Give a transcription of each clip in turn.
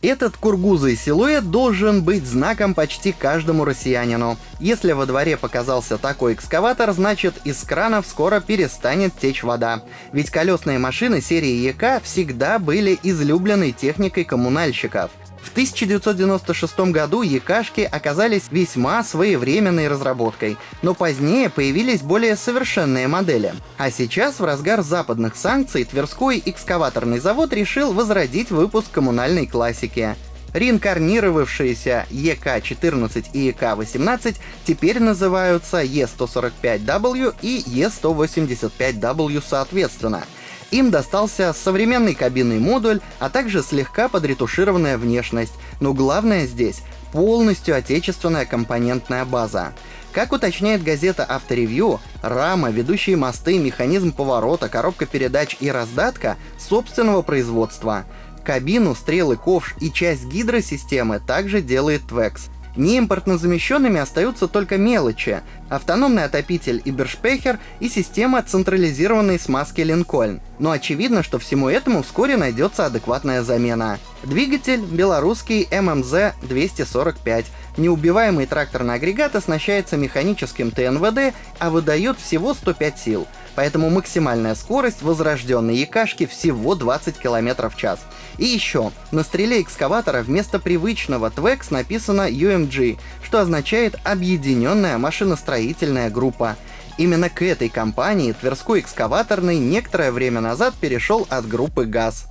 Этот кургузый силуэт должен быть знаком почти каждому россиянину. Если во дворе показался такой экскаватор, значит из кранов скоро перестанет течь вода. Ведь колесные машины серии ЕК всегда были излюбленной техникой коммунальщиков. В 1996 году Якашки оказались весьма своевременной разработкой, но позднее появились более совершенные модели. А сейчас, в разгар западных санкций, Тверской экскаваторный завод решил возродить выпуск коммунальной классики. Реинкарнировавшиеся ЕК-14 и ЕК-18 теперь называются Е145W и Е185W соответственно — им достался современный кабинный модуль, а также слегка подретушированная внешность, но главное здесь — полностью отечественная компонентная база. Как уточняет газета «Авторевью», рама, ведущие мосты, механизм поворота, коробка передач и раздатка собственного производства. Кабину, стрелы, ковш и часть гидросистемы также делает Твекс. Неимпортно замещенными остаются только мелочи — автономный отопитель Ибершпехер и система централизированной смазки Линкольн. Но очевидно, что всему этому вскоре найдется адекватная замена. Двигатель — белорусский ММЗ-245. Неубиваемый тракторный агрегат оснащается механическим ТНВД, а выдает всего 105 сил — поэтому максимальная скорость возрожденной Якашки всего 20 км в час. И еще, на стреле экскаватора вместо привычного TVEX написано UMG, что означает «Объединенная машиностроительная группа». Именно к этой компании Тверской экскаваторный некоторое время назад перешел от группы ГАЗ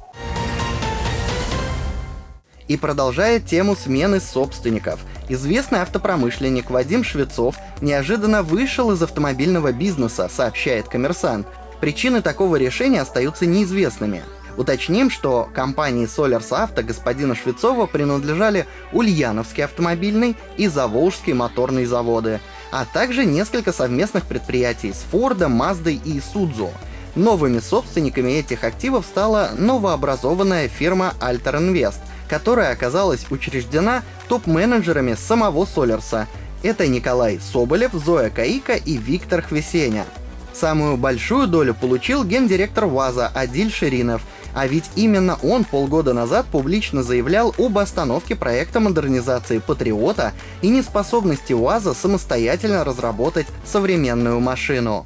и продолжает тему смены собственников. Известный автопромышленник Вадим Швецов неожиданно вышел из автомобильного бизнеса, сообщает коммерсант. Причины такого решения остаются неизвестными. Уточним, что компании Solars Auto господина Швецова принадлежали Ульяновский автомобильный и Заволжский моторный заводы, а также несколько совместных предприятий с Фордом, Маздой и Судзу. Новыми собственниками этих активов стала новообразованная фирма Alter Invest, которая оказалась учреждена топ-менеджерами самого Солерса. Это Николай Соболев, Зоя Каика и Виктор Хвесеня. Самую большую долю получил гендиректор ВАЗа Адиль Ширинов, а ведь именно он полгода назад публично заявлял об остановке проекта модернизации «Патриота» и неспособности УАЗа самостоятельно разработать современную машину.